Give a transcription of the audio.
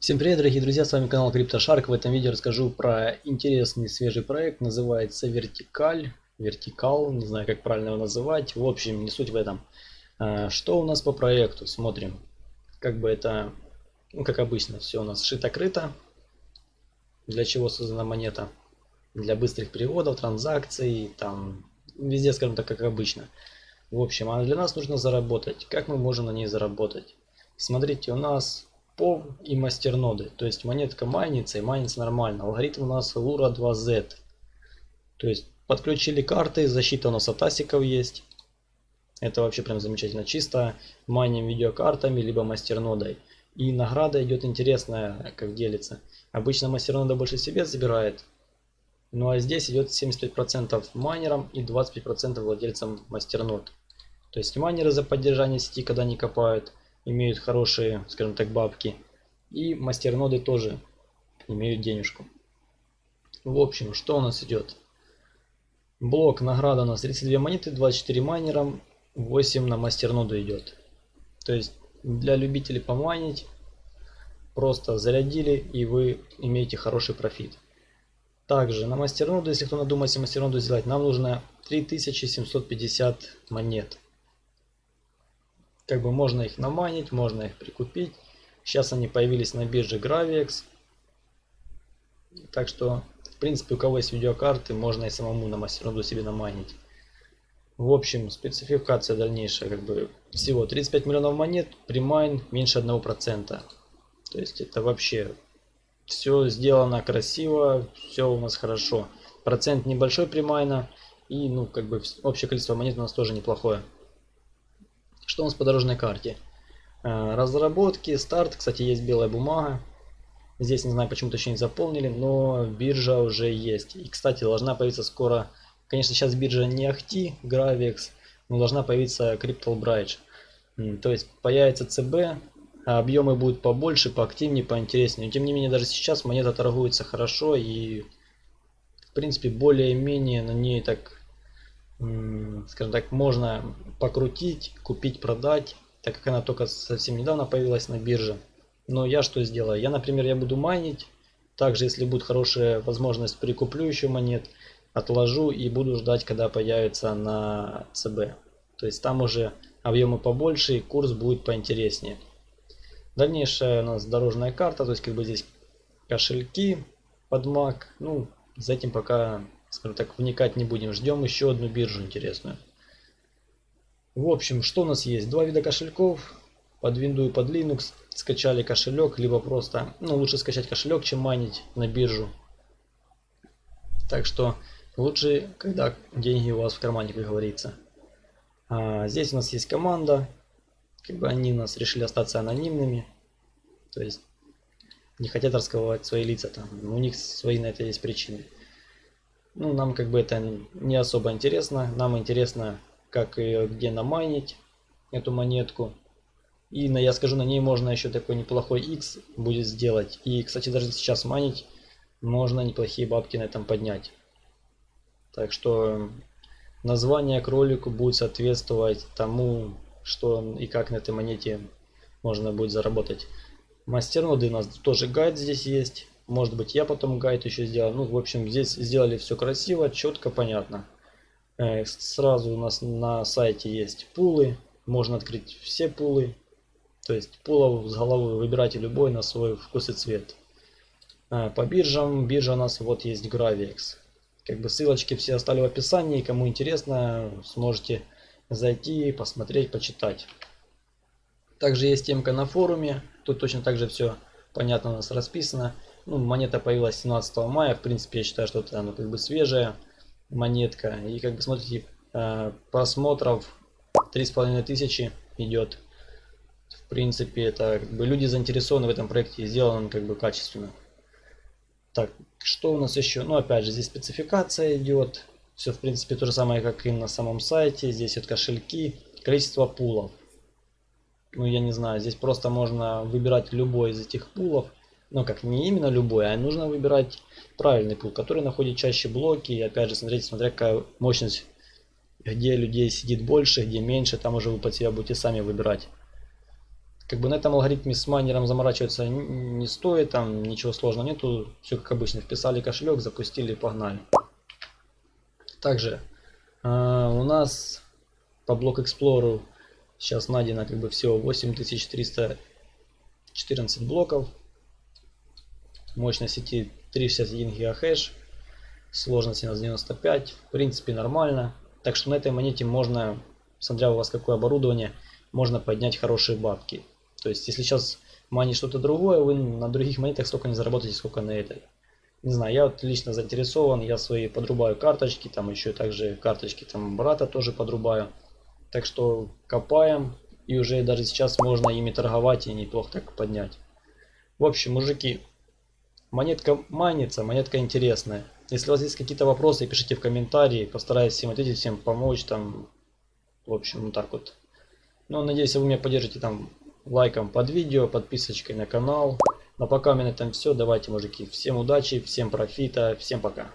Всем привет, дорогие друзья, с вами канал CryptoShark. В этом видео расскажу про интересный свежий проект, называется Вертикаль, Вертикал, не знаю как правильно его называть. В общем, не суть в этом. А, что у нас по проекту? Смотрим. Как бы это, ну как обычно, все у нас шито-крыто. Для чего создана монета? Для быстрых переводов, транзакций, там, везде, скажем так, как обычно. В общем, а для нас нужно заработать. Как мы можем на ней заработать? Смотрите, у нас POV и мастерноды. То есть монетка майнится и майнится нормально. Алгоритм у нас Lura 2Z. То есть подключили карты, защита у нас от асиков есть. Это вообще прям замечательно. Чисто майним видеокартами, либо мастернодой. И награда идет интересная, как делится. Обычно мастернода больше себе забирает. Ну а здесь идет 75% майнерам и 25% владельцам мастернод. То есть майнеры за поддержание сети, когда не копают, имеют хорошие, скажем так, бабки. И мастерноды тоже имеют денежку. В общем, что у нас идет? Блок награда у нас 32 монеты, 24 майнерам, 8 на мастерноду идет. То есть для любителей помайнить просто зарядили и вы имеете хороший профит. Также на мастерноду, если кто надумается мастерноду сделать, нам нужно 3750 монет. Как бы можно их наманить, можно их прикупить. Сейчас они появились на бирже Gravix. Так что, в принципе, у кого есть видеокарты, можно и самому на мастерноду себе наманить. В общем, спецификация дальнейшая, как бы всего 35 миллионов монет, примайн меньше 1%. То есть это вообще все сделано красиво, все у нас хорошо. Процент небольшой примайна и ну как бы общее количество монет у нас тоже неплохое. Что у нас по дорожной карте? Э, разработки, старт, кстати, есть белая бумага. Здесь не знаю, почему-то еще не заполнили, но биржа уже есть. И, кстати, должна появиться скоро, конечно, сейчас биржа не Ахти, Gravix, но должна появиться Crypto Bridge. То есть появится ЦБ, а объемы будут побольше, поактивнее, поинтереснее. Но тем не менее, даже сейчас монета торгуется хорошо и, в принципе, более-менее на ней так скажем так, можно покрутить, купить, продать, так как она только совсем недавно появилась на бирже. Но я что сделаю? Я, например, я буду майнить. Также, если будет хорошая возможность, прикуплю еще монет, отложу и буду ждать, когда появится на ЦБ. То есть там уже объемы побольше и курс будет поинтереснее. Дальнейшая у нас дорожная карта, то есть как бы здесь кошельки под Mac. Ну, за этим пока скажем так, вникать не будем. Ждем еще одну биржу интересную. В общем, что у нас есть? Два вида кошельков. Под Windows и под Linux скачали кошелек, либо просто, ну лучше скачать кошелек, чем майнить на биржу. Так что лучше, когда деньги у вас в кармане, как говорится. А, здесь у нас есть команда. Как бы они у нас решили остаться анонимными. То есть не хотят раскрывать свои лица там. У них свои на это есть причины. Ну, нам как бы это не особо интересно. Нам интересно, как и где намайнить эту монетку. И на, я скажу, на ней можно еще такой неплохой X будет сделать. И, кстати, даже сейчас майнить можно неплохие бабки на этом поднять. Так что название кролику будет соответствовать тому, что и как на этой монете можно будет заработать. Мастерноды у нас тоже гайд здесь есть. Может быть я потом гайд еще сделаю. Ну, в общем, здесь сделали все красиво, четко, понятно. Э, сразу у нас на сайте есть пулы. Можно открыть все пулы. То есть пулов с головы выбирайте любой на свой вкус и цвет. Э, по биржам, биржа у нас вот есть Gravix. Как бы ссылочки все оставлю в описании. Кому интересно, сможете зайти, посмотреть, почитать. Также есть темка на форуме. Тут точно так же все понятно у нас расписано. Ну, монета появилась 17 мая. В принципе, я считаю, что это ну, как бы свежая монетка. И как бы смотрите, э, просмотров 3,5 тысячи идет. В принципе, это как бы люди заинтересованы в этом проекте. Сделан как бы качественно. Так, что у нас еще? Ну, опять же, здесь спецификация идет. Все, в принципе, то же самое, как и на самом сайте. Здесь вот кошельки, количество пулов. Ну, я не знаю, здесь просто можно выбирать любой из этих пулов ну как не именно любой, а нужно выбирать правильный пул, который находит чаще блоки. И опять же, смотрите, смотря какая мощность, где людей сидит больше, где меньше, там уже вы под себя будете сами выбирать. Как бы на этом алгоритме с майнером заморачиваться не стоит, там ничего сложного нету. Все как обычно, вписали кошелек, запустили погнали. Также э, у нас по блок Explorer сейчас найдено как бы всего 8314 блоков. Мощность сети 361 гигахеш. Сложность у нас 95. В принципе нормально. Так что на этой монете можно, смотря у вас какое оборудование, можно поднять хорошие бабки. То есть, если сейчас манить что-то другое, вы на других монетах столько не заработаете, сколько на этой. Не знаю, я вот лично заинтересован, я свои подрубаю карточки, там еще также карточки там брата тоже подрубаю. Так что копаем, и уже даже сейчас можно ими торговать и неплохо так поднять. В общем, мужики, монетка манится, монетка интересная. Если у вас есть какие-то вопросы, пишите в комментарии, постараюсь всем ответить, всем помочь там. В общем, вот так вот. Ну, надеюсь, вы меня поддержите там лайком под видео, подписочкой на канал. Ну а пока у меня на этом все. Давайте, мужики, всем удачи, всем профита, всем пока.